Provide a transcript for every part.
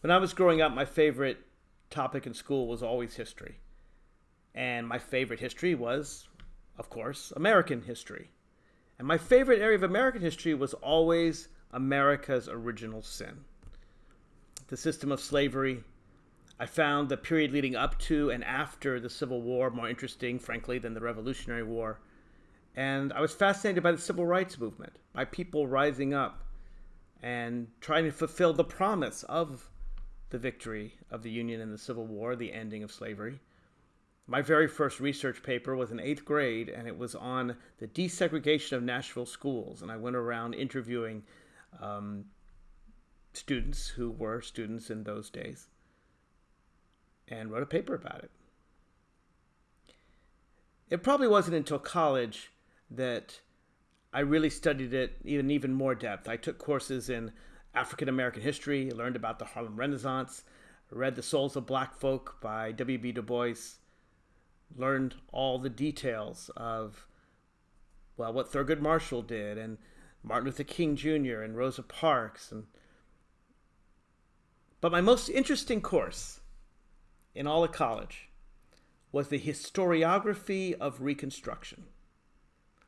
When I was growing up, my favorite topic in school was always history. And my favorite history was, of course, American history. And my favorite area of American history was always America's original sin the system of slavery. I found the period leading up to and after the Civil War more interesting, frankly, than the Revolutionary War. And I was fascinated by the civil rights movement, by people rising up and trying to fulfill the promise of the victory of the Union in the Civil War, the ending of slavery. My very first research paper was in eighth grade, and it was on the desegregation of Nashville schools. And I went around interviewing um, students who were students in those days and wrote a paper about it. It probably wasn't until college that I really studied it in even more depth. I took courses in African American history, learned about the Harlem Renaissance, read The Souls of Black Folk by W.B. Du Bois, learned all the details of, well, what Thurgood Marshall did and Martin Luther King Jr. and Rosa Parks. And... But my most interesting course in all of college was the historiography of Reconstruction.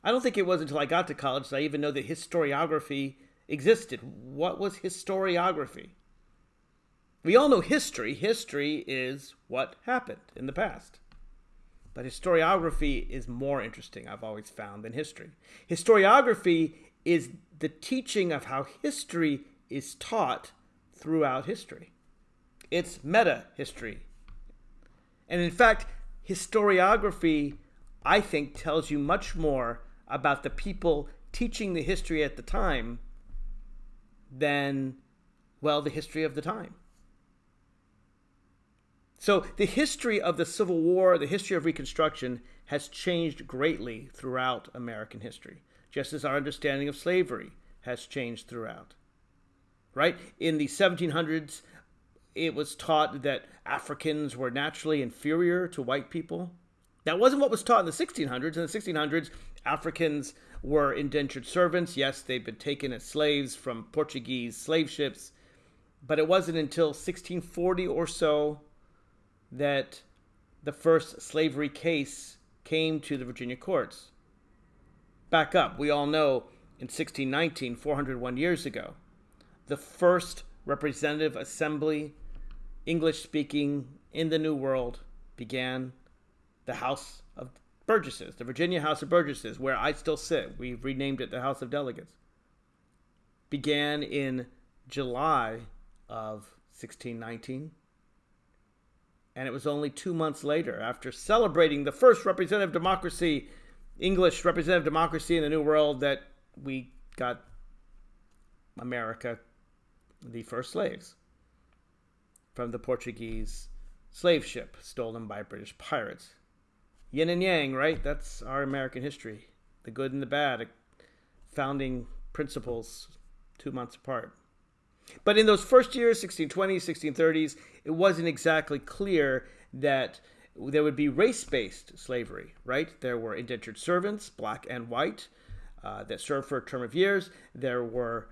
I don't think it was until I got to college that I even know that historiography existed. What was historiography? We all know history. History is what happened in the past. But historiography is more interesting, I've always found, than history. Historiography is the teaching of how history is taught throughout history. It's meta history. And in fact, historiography, I think, tells you much more about the people teaching the history at the time than, well, the history of the time. So the history of the Civil War, the history of Reconstruction, has changed greatly throughout American history, just as our understanding of slavery has changed throughout. Right? In the 1700s, it was taught that Africans were naturally inferior to white people. That wasn't what was taught in the 1600s. In the 1600s, Africans were indentured servants. Yes, they'd been taken as slaves from Portuguese slave ships, but it wasn't until 1640 or so that the first slavery case came to the Virginia courts. Back up, we all know in 1619, 401 years ago, the first representative assembly, English speaking, in the New World began the House of Burgesses, the Virginia House of Burgesses, where I still sit. We've renamed it the House of Delegates. Began in July of 1619. And it was only two months later, after celebrating the first representative democracy, English representative democracy in the New World, that we got America the first slaves from the Portuguese slave ship stolen by British pirates yin and yang, right? That's our American history. The good and the bad, founding principles two months apart. But in those first years, 1620s, 1630s, it wasn't exactly clear that there would be race based slavery, right? There were indentured servants, black and white, uh, that served for a term of years. There were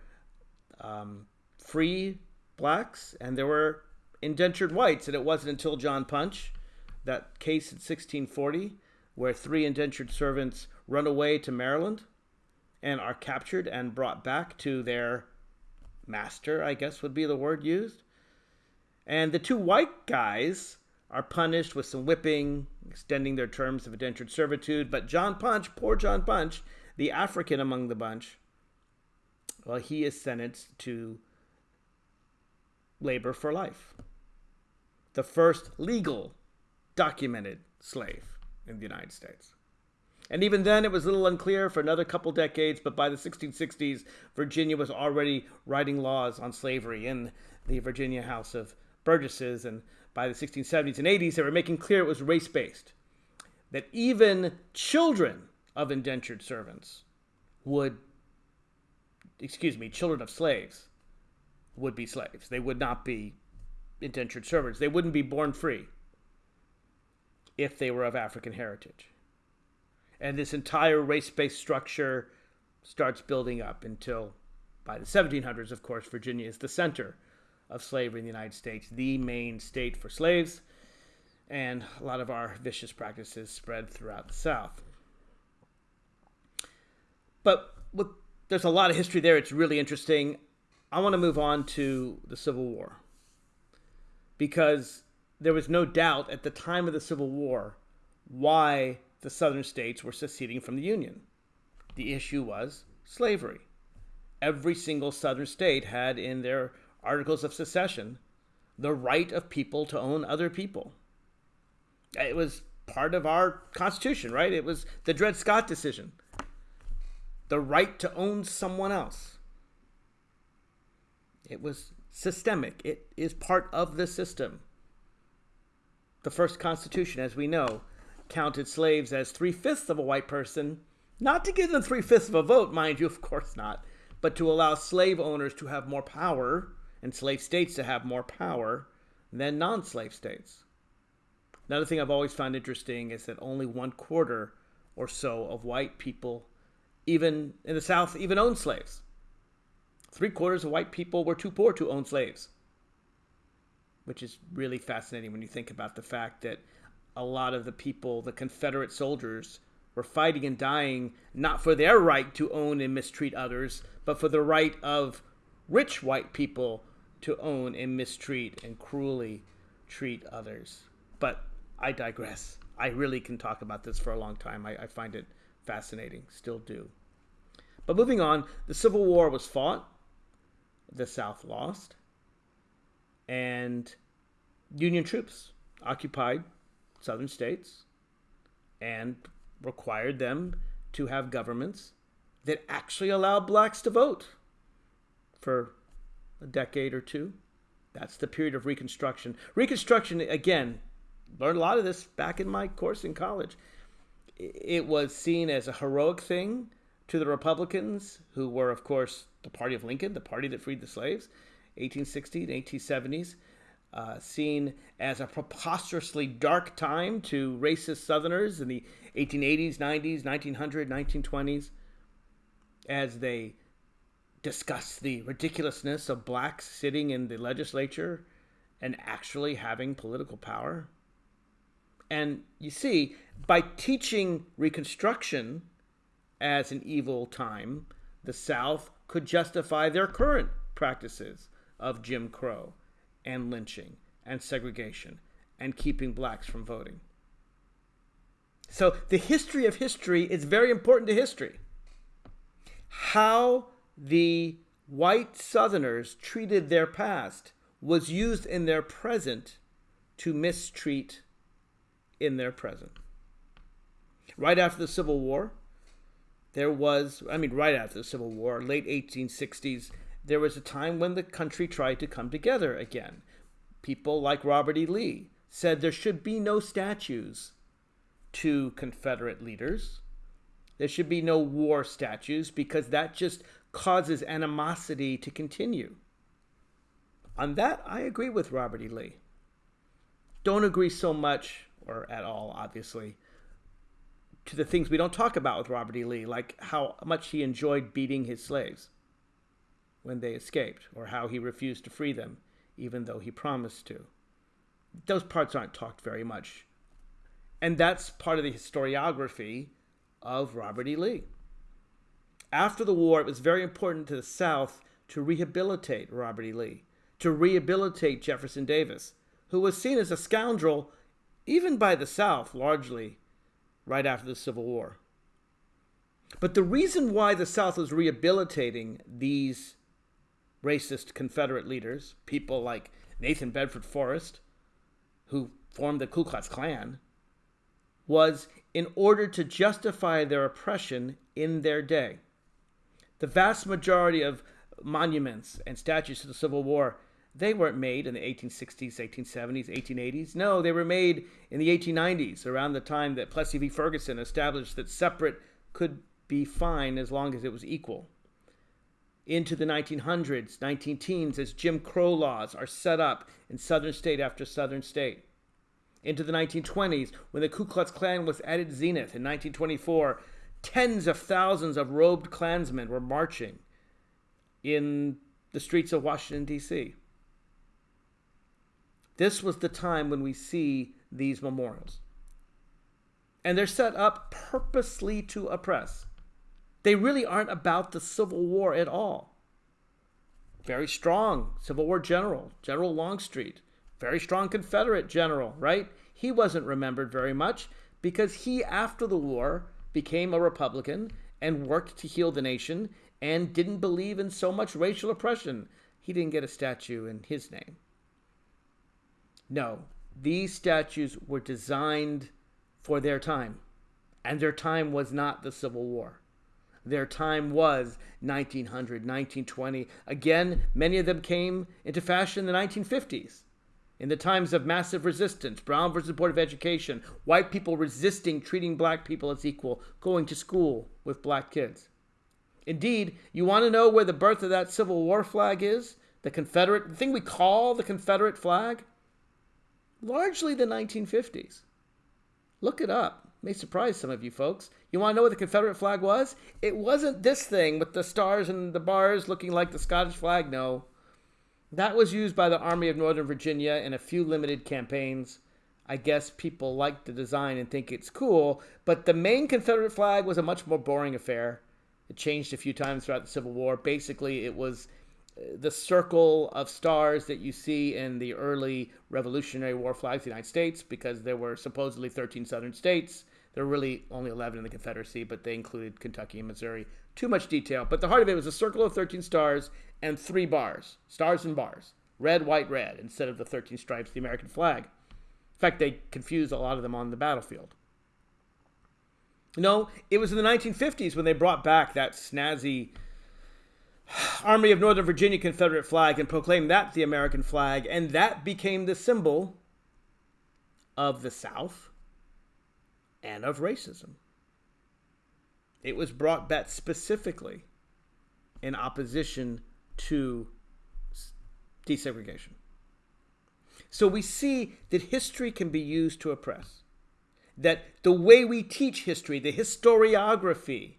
um, free blacks, and there were indentured whites. And it wasn't until John Punch that case in 1640 where three indentured servants run away to Maryland and are captured and brought back to their master, I guess would be the word used. And the two white guys are punished with some whipping, extending their terms of indentured servitude. But John Punch, poor John Punch, the African among the bunch, well, he is sentenced to labor for life. The first legal documented slave in the United States. And even then, it was a little unclear for another couple decades, but by the 1660s, Virginia was already writing laws on slavery in the Virginia House of Burgesses. And by the 1670s and 80s, they were making clear it was race based. That even children of indentured servants would, excuse me, children of slaves would be slaves. They would not be indentured servants. They wouldn't be born free if they were of African heritage. And this entire race based structure starts building up until by the 1700s, of course, Virginia is the center of slavery in the United States, the main state for slaves, and a lot of our vicious practices spread throughout the South. But with, there's a lot of history there. It's really interesting. I want to move on to the Civil War because there was no doubt at the time of the Civil War why the southern states were seceding from the Union. The issue was slavery. Every single southern state had in their articles of secession the right of people to own other people. It was part of our Constitution, right? It was the Dred Scott decision. The right to own someone else. It was systemic, it is part of the system. The first Constitution, as we know, counted slaves as three fifths of a white person, not to give them three fifths of a vote, mind you, of course not, but to allow slave owners to have more power and slave states to have more power than non slave states. Another thing I've always found interesting is that only one quarter or so of white people, even in the South, even owned slaves. Three quarters of white people were too poor to own slaves, which is really fascinating when you think about the fact that a lot of the people, the Confederate soldiers, were fighting and dying not for their right to own and mistreat others, but for the right of rich white people to own and mistreat and cruelly treat others. But I digress. I really can talk about this for a long time. I, I find it fascinating, still do. But moving on, the Civil War was fought, the South lost, and Union troops occupied southern states and required them to have governments that actually allowed blacks to vote for a decade or two. That's the period of Reconstruction. Reconstruction, again, learned a lot of this back in my course in college. It was seen as a heroic thing to the Republicans, who were, of course, the party of Lincoln, the party that freed the slaves, 1860 and 1870s uh, seen as a preposterously dark time to racist Southerners in the 1880s, 90s, 1900, 1920s, as they discussed the ridiculousness of blacks sitting in the legislature and actually having political power. And you see, by teaching Reconstruction as an evil time, the South could justify their current practices of Jim Crow and lynching and segregation and keeping blacks from voting. So the history of history is very important to history. How the white Southerners treated their past was used in their present to mistreat in their present. Right after the Civil War, there was, I mean, right after the Civil War, late 1860s, there was a time when the country tried to come together again. People like Robert E. Lee said there should be no statues to Confederate leaders. There should be no war statues because that just causes animosity to continue. On that, I agree with Robert E. Lee. Don't agree so much, or at all, obviously, to the things we don't talk about with Robert E. Lee, like how much he enjoyed beating his slaves when they escaped, or how he refused to free them, even though he promised to. Those parts aren't talked very much. And that's part of the historiography of Robert E. Lee. After the war, it was very important to the South to rehabilitate Robert E. Lee, to rehabilitate Jefferson Davis, who was seen as a scoundrel even by the South largely right after the Civil War. But the reason why the South was rehabilitating these racist Confederate leaders, people like Nathan Bedford Forrest, who formed the Ku Klux Klan, was in order to justify their oppression in their day. The vast majority of monuments and statues to the Civil War, they weren't made in the 1860s, 1870s, 1880s. No, they were made in the 1890s, around the time that Plessy v. Ferguson established that separate could be fine as long as it was equal into the 1900s, 19 teens, as Jim Crow laws are set up in southern state after southern state. Into the 1920s, when the Ku Klux Klan was at its zenith in 1924, tens of thousands of robed Klansmen were marching in the streets of Washington, D.C. This was the time when we see these memorials. And they're set up purposely to oppress. They really aren't about the Civil War at all. Very strong Civil War general, General Longstreet, very strong Confederate general, right? He wasn't remembered very much because he, after the war, became a Republican and worked to heal the nation and didn't believe in so much racial oppression. He didn't get a statue in his name. No, these statues were designed for their time, and their time was not the Civil War. Their time was 1900, 1920. Again, many of them came into fashion in the 1950s. In the times of massive resistance, Brown versus Board of Education, white people resisting treating black people as equal, going to school with black kids. Indeed, you want to know where the birth of that Civil War flag is? The Confederate, the thing we call the Confederate flag? Largely the 1950s. Look it up. May surprise some of you folks. You want to know what the Confederate flag was? It wasn't this thing with the stars and the bars looking like the Scottish flag. No. That was used by the Army of Northern Virginia in a few limited campaigns. I guess people like the design and think it's cool, but the main Confederate flag was a much more boring affair. It changed a few times throughout the Civil War. Basically, it was the circle of stars that you see in the early Revolutionary War flags of the United States because there were supposedly 13 southern states. There were really only 11 in the Confederacy, but they included Kentucky and Missouri. Too much detail. But the heart of it was a circle of 13 stars and three bars, stars and bars, red, white, red, instead of the 13 stripes, the American flag. In fact, they confused a lot of them on the battlefield. No, it was in the 1950s when they brought back that snazzy Army of Northern Virginia Confederate flag and proclaimed that the American flag, and that became the symbol of the South and of racism. It was brought back specifically in opposition to desegregation. So we see that history can be used to oppress. That the way we teach history, the historiography,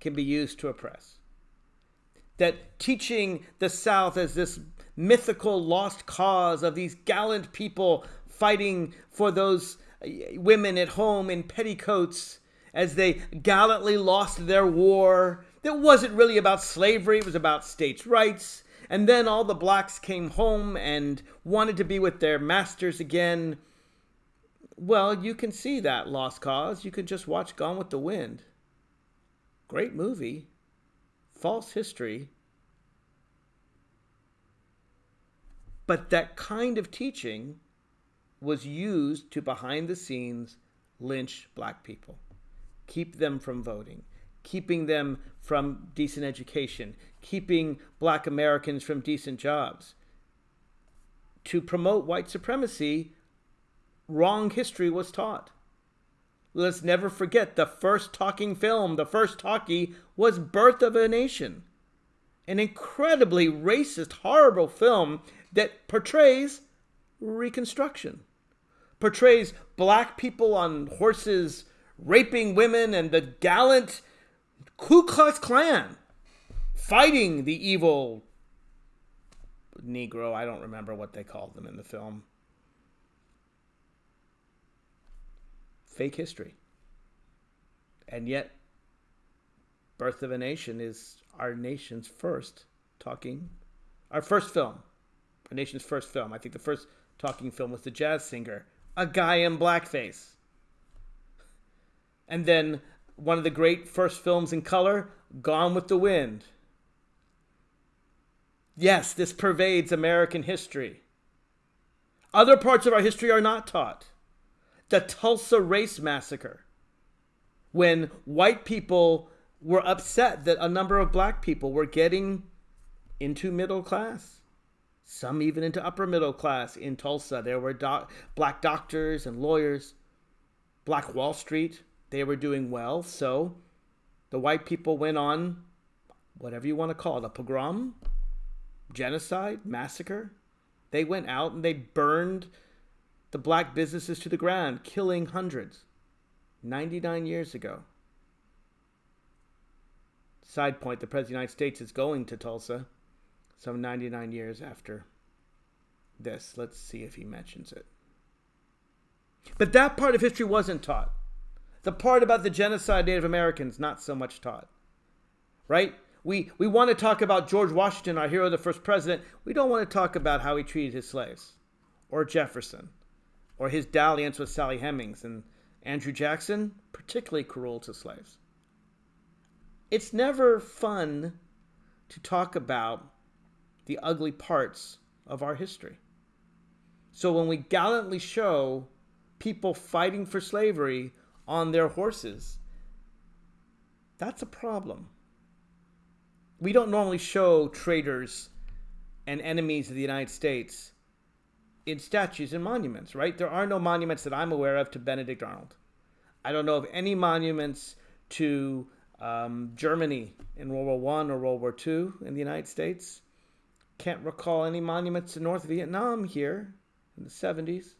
can be used to oppress. That teaching the South as this mythical lost cause of these gallant people fighting for those uh, women at home in petticoats as they gallantly lost their war that wasn't really about slavery, it was about states' rights. And then all the blacks came home and wanted to be with their masters again. Well, you can see that lost cause. You can just watch Gone with the Wind. Great movie. False history. But that kind of teaching was used to behind the scenes lynch black people, keep them from voting, keeping them from decent education, keeping black Americans from decent jobs. To promote white supremacy, wrong history was taught. Let's never forget the first talking film, the first talkie, was Birth of a Nation. An incredibly racist, horrible film that portrays Reconstruction. Portrays black people on horses raping women and the gallant Ku Klux Klan fighting the evil Negro. I don't remember what they called them in the film. Fake history. And yet, Birth of a Nation is our nation's first talking, our first film, our nation's first film. I think the first talking film was The Jazz Singer, a guy in blackface. And then one of the great first films in color, Gone with the Wind. Yes, this pervades American history. Other parts of our history are not taught. The Tulsa Race Massacre, when white people were upset that a number of black people were getting into middle class, some even into upper middle class in Tulsa. There were doc- black doctors and lawyers, Black Wall Street, they were doing well. So the white people went on, whatever you want to call it, a pogrom, genocide, massacre. They went out and they burned the black businesses to the ground, killing hundreds 99 years ago. Side point the President of the United States is going to Tulsa some 99 years after this. Let's see if he mentions it. But that part of history wasn't taught. The part about the genocide Native Americans, not so much taught. Right? We, we want to talk about George Washington, our hero, the first president. We don't want to talk about how he treated his slaves, or Jefferson, or his dalliance with Sally Hemings, and Andrew Jackson, particularly cruel to slaves. It's never fun to talk about the ugly parts of our history. So when we gallantly show people fighting for slavery on their horses, that's a problem. We don't normally show traitors and enemies of the United States in statues and monuments, right? There are no monuments that I'm aware of to Benedict Arnold. I don't know of any monuments to um, Germany in World War One or World War Two in the United States. Can't recall any monuments to North Vietnam here in the 70s.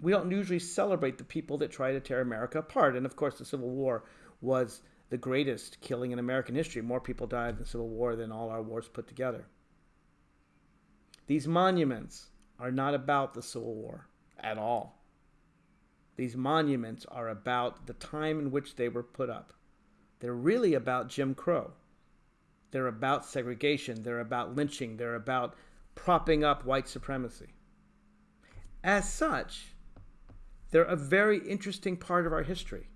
We don't usually celebrate the people that try to tear America apart. And of course, the Civil War was the greatest killing in American history. More people died in the Civil War than all our wars put together. These monuments are not about the Civil War at all. These monuments are about the time in which they were put up. They're really about Jim Crow. They're about segregation. They're about lynching. They're about propping up white supremacy. As such, they're a very interesting part of our history.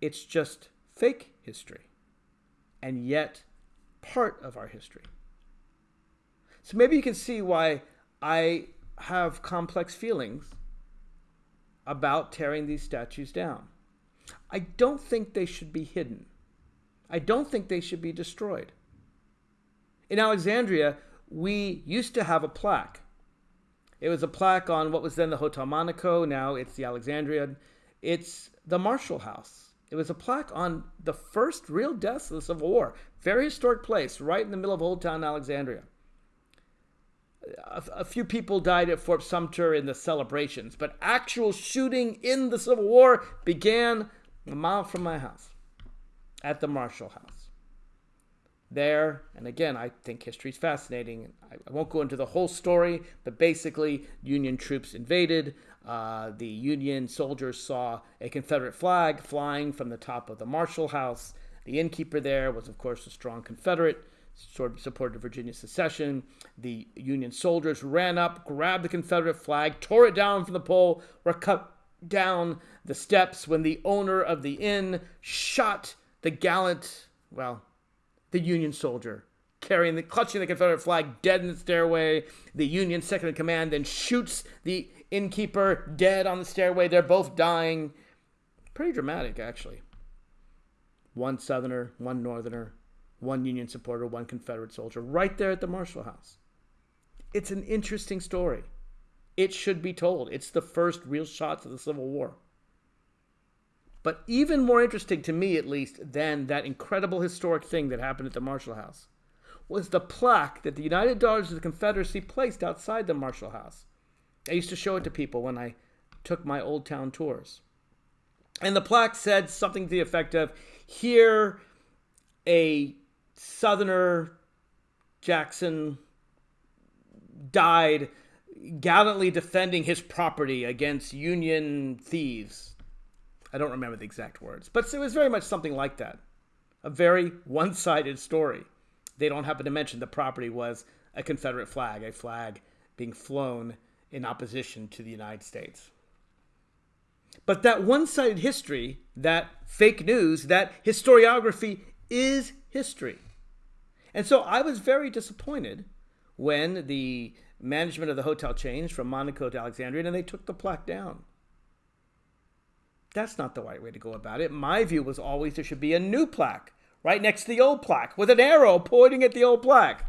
It's just fake history, and yet part of our history. So maybe you can see why I have complex feelings about tearing these statues down. I don't think they should be hidden. I don't think they should be destroyed. In Alexandria, we used to have a plaque. It was a plaque on what was then the Hotel Monaco, now it's the Alexandria. It's the Marshall House. It was a plaque on the first real deaths of the Civil War. Very historic place, right in the middle of Old Town Alexandria. A, a, few people died at Fort Sumter in the celebrations, but actual shooting in the Civil War began a mile from my house at the Marshall House. There, and again, I think history is fascinating. I, I, won't go into the whole story, but basically, Union troops invaded. Uh, the Union soldiers saw a Confederate flag flying from the top of the Marshall House. The innkeeper there was, of course, a strong Confederate, supported Virginia secession. The Union soldiers ran up, grabbed the Confederate flag, tore it down from the pole, were cut down the steps when the owner of the inn shot the gallant, well, the Union soldier carrying the clutching the Confederate flag dead in the stairway. The Union second in command then shoots the innkeeper dead on the stairway. They're both dying. Pretty dramatic, actually. One Southerner, one Northerner, one Union supporter, one Confederate soldier, right there at the Marshall House. It's an interesting story. It should be told. It's the first real shots of the Civil War. But even more interesting to me, at least, than that incredible historic thing that happened at the Marshall House was the plaque that the United Daughters of the Confederacy placed outside the Marshall House. I used to show it to people when I took my Old Town tours. And the plaque said something to the effect of Here, a Southerner, Jackson, died gallantly defending his property against Union thieves I don't remember the exact words, but it was very much something like that. A very one sided story. They don't happen to mention the property was a Confederate flag, a flag being flown in opposition to the United States. But that one sided history, that fake news, that historiography is history. And so I was very disappointed when the management of the hotel changed from Monaco to Alexandria and they took the plaque down. That's not the right way to go about it. My view was always there should be a new plaque right next to the old plaque with an arrow pointing at the old plaque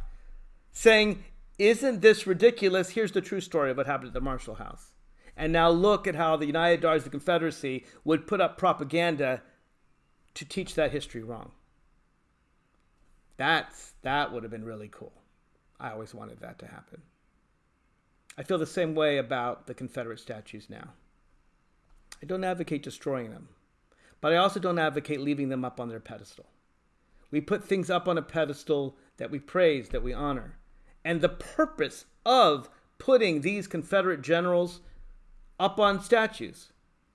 saying, Isn't this ridiculous? Here's the true story of what happened at the Marshall House. And now look at how the United of the Confederacy would put up propaganda to teach that history wrong. That's that would have been really cool. I always wanted that to happen. I feel the same way about the Confederate statues now. I don't advocate destroying them, but I also don't advocate leaving them up on their pedestal. We put things up on a pedestal that we praise, that we honor, And the purpose of putting these Confederate generals up on statues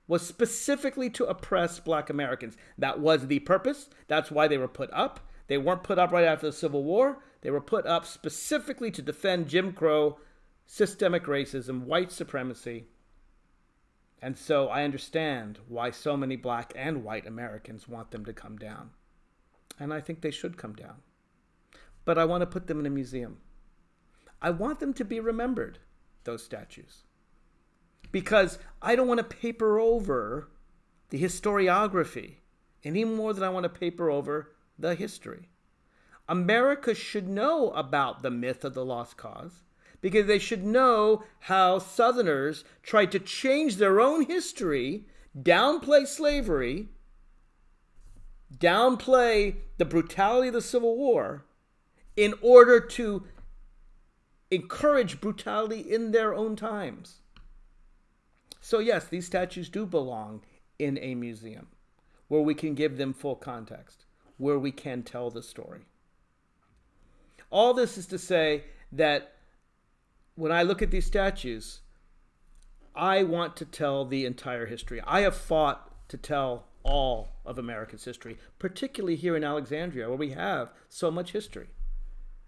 was specifically to oppress black Americans. That was the purpose. That's why they were put up. They weren't put up right after the Civil War. They were put up specifically to defend Jim Crow, systemic racism, white supremacy. And so I understand why so many black and white Americans want them to come down. And I think they should come down. But I want to put them in a museum. I want them to be remembered, those statues. Because I don't want to paper over the historiography any more than I want to paper over the history. America should know about the myth of the lost cause because they should know how Southerners tried to change their own history, downplay slavery, downplay the brutality of the Civil War in order to encourage brutality in their own times. So, yes, these statues do belong in a museum where we can give them full context, where we can tell the story. All this is to say that when I look at these statues, I want to tell the entire history. I have fought to tell all of America's history, particularly here in Alexandria, where we have so much history.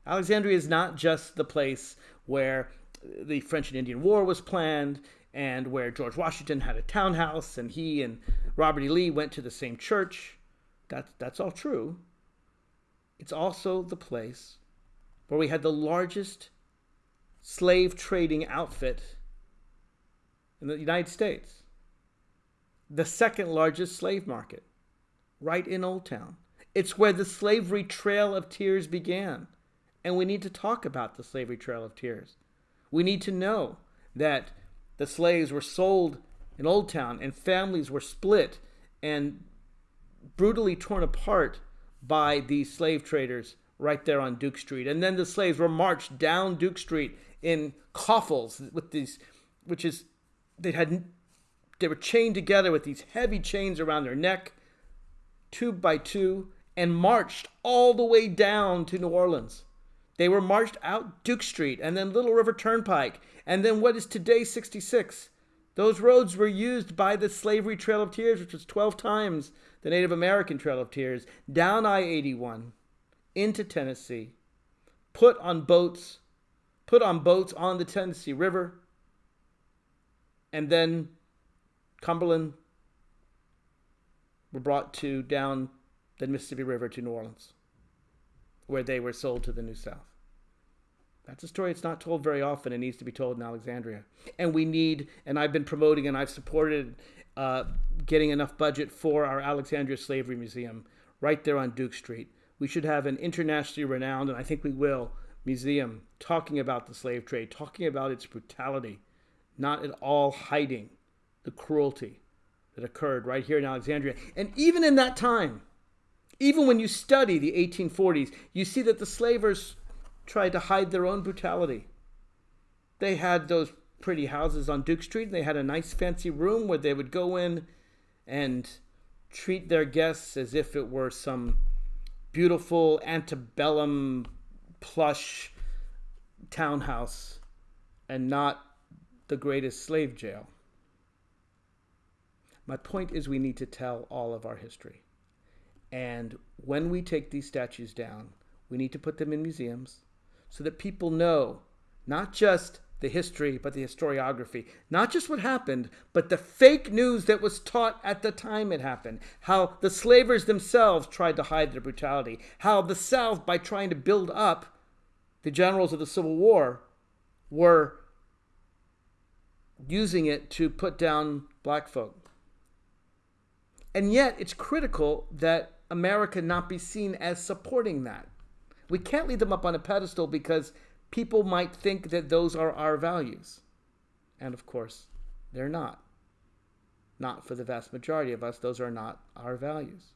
Alexandria is not just the place where the French and Indian War was planned and where George Washington had a townhouse and he and Robert E. Lee went to the same church. That's, that's all true. It's also the place where we had the largest slave trading outfit in the United States, the second largest slave market, right in Old Town. It's where the slavery trail of tears began. And we need to talk about the slavery trail of tears. We need to know that the slaves were sold in Old Town and families were split and brutally torn apart by these slave traders right there on Duke Street. And then the slaves were marched down Duke Street in coffles with these, which is, they had, they were chained together with these heavy chains around their neck, two by two, and marched all the way down to New Orleans. They were marched out Duke Street and then Little River Turnpike and then what is today 66. Those roads were used by the Slavery Trail of Tears, which was 12 times the Native American Trail of Tears, down I 81 into Tennessee, put on boats, put on boats on the Tennessee River, and then Cumberland were brought to down the Mississippi River to New Orleans, where they were sold to the New South. That's a story that's not told very often. It needs to be told in Alexandria. And we need, and I've been promoting and I've supported uh, getting enough budget for our Alexandria Slavery Museum right there on Duke Street. We should have an internationally renowned, and I think we will, museum talking about the slave trade, talking about its brutality, not at all hiding the cruelty that occurred right here in Alexandria. And even in that time, even when you study the 1840s, you see that the slavers tried to hide their own brutality. They had those pretty houses on Duke Street, and they had a nice fancy room where they would go in and treat their guests as if it were some beautiful antebellum plush townhouse and not the greatest slave jail. My point is, we need to tell all of our history. And when we take these statues down, we need to put them in museums so that people know not just the history, but the historiography. Not just what happened, but the fake news that was taught at the time it happened. How the slavers themselves tried to hide their brutality. How the South, by trying to build up the generals of the Civil War, were using it to put down black folk. And yet, it's critical that America not be seen as supporting that. We can't leave them up on a pedestal because people might think that those are our values. And of course, they're not. Not for the vast majority of us, those are not our values.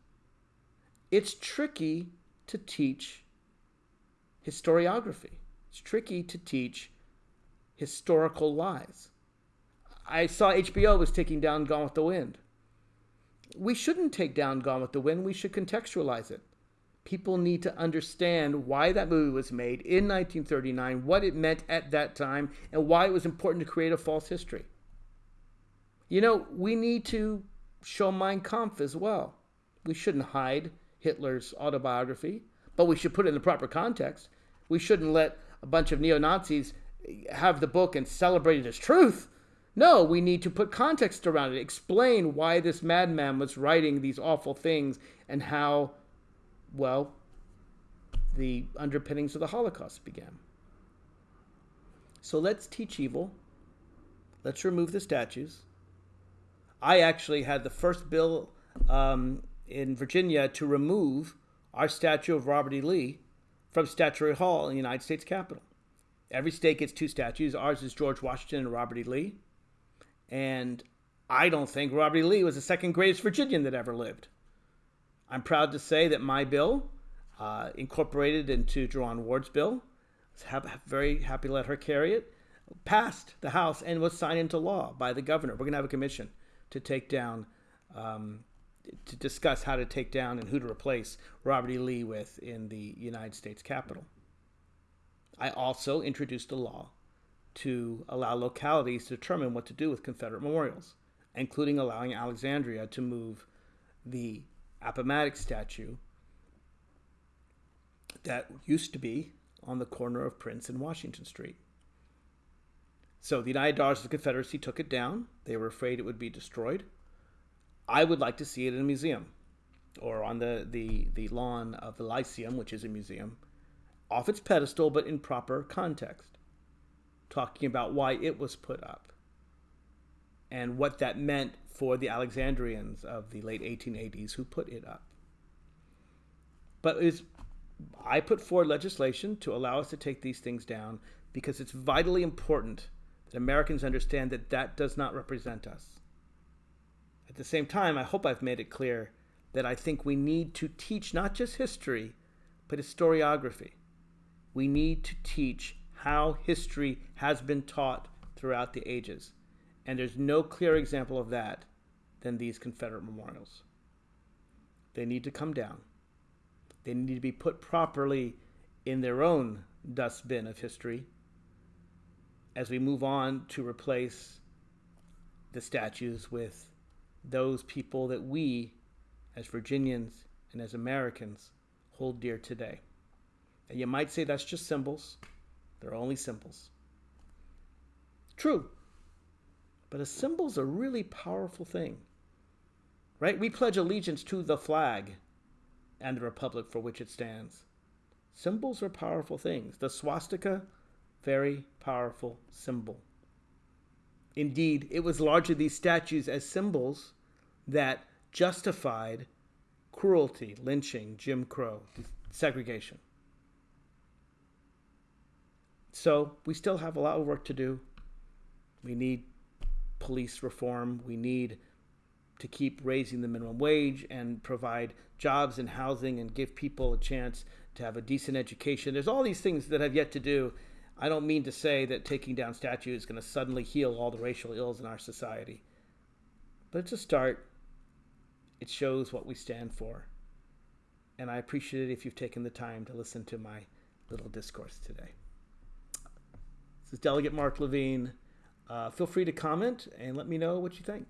It's tricky to teach historiography. It's tricky to teach historical lies. I saw HBO was taking down Gone with the Wind. We shouldn't take down Gone with the Wind. We should contextualize it People need to understand why that movie was made in 1939, what it meant at that time, and why it was important to create a false history. You know, we need to show Mein Kampf as well. We shouldn't hide Hitler's autobiography, but we should put it in the proper context. We shouldn't let a bunch of neo Nazis have the book and celebrate it as truth. No, we need to put context around it, explain why this madman was writing these awful things and how well, the underpinnings of the Holocaust began. So let's teach evil. Let's remove the statues. I actually had the first bill um, in Virginia to remove our statue of Robert E. Lee from Statuary Hall in the United States Capitol. Every state gets two statues. Ours is George Washington and Robert E. Lee. And I don't think Robert E. Lee was the second greatest Virginian that ever lived. I'm proud to say that my bill, uh, incorporated into Jeion Ward's bill, have, very happy to let her carry it, passed the House and was signed into law by the governor. We're going to have a commission to take down, um, to discuss how to take down and who to replace Robert E. Lee with in the United States Capitol. I also introduced a law to allow localities to determine what to do with Confederate memorials, including allowing Alexandria to move the Appomattox statue that used to be on the corner of Prince and Washington Street. So the United Daughters of the Confederacy took it down. They were afraid it would be destroyed. I would like to see it in a museum or on the, the, the lawn of the Lyceum, which is a museum, off its pedestal but in proper context, talking about why it was put up and what that meant for the Alexandrians of the late 1880s who put it up. But is I put forward legislation to allow us to take these things down because it's vitally important that Americans understand that that does not represent us. At the same time, I hope I've made it clear that I think we need to teach not just history, but historiography. We need to teach how history has been taught throughout the ages. And there's no clear example of that than these Confederate memorials. They need to come down. They need to be put properly in their own dustbin of history as we move on to replace the statues with those people that we, as Virginians and as Americans, hold dear today. And you might say that's just symbols. They're only symbols. True. But a symbol's a really powerful thing. Right? We pledge allegiance to the flag and the republic for which it stands. Symbols are powerful things. The swastika, very powerful symbol. Indeed, it was largely these statues as symbols that justified cruelty, lynching, Jim Crow, segregation. So we still have a lot of work to do. We need police reform. We need to keep raising the minimum wage and provide jobs and housing and give people a chance to have a decent education. There's all these things that have yet to do. I don't mean to say that taking down statues is going to suddenly heal all the racial ills in our society. But it's a start. It shows what we stand for. And I appreciate it if you've taken the time to listen to my little discourse today. This is Delegate Mark Levine. Uh, feel free to comment and let me know what you think.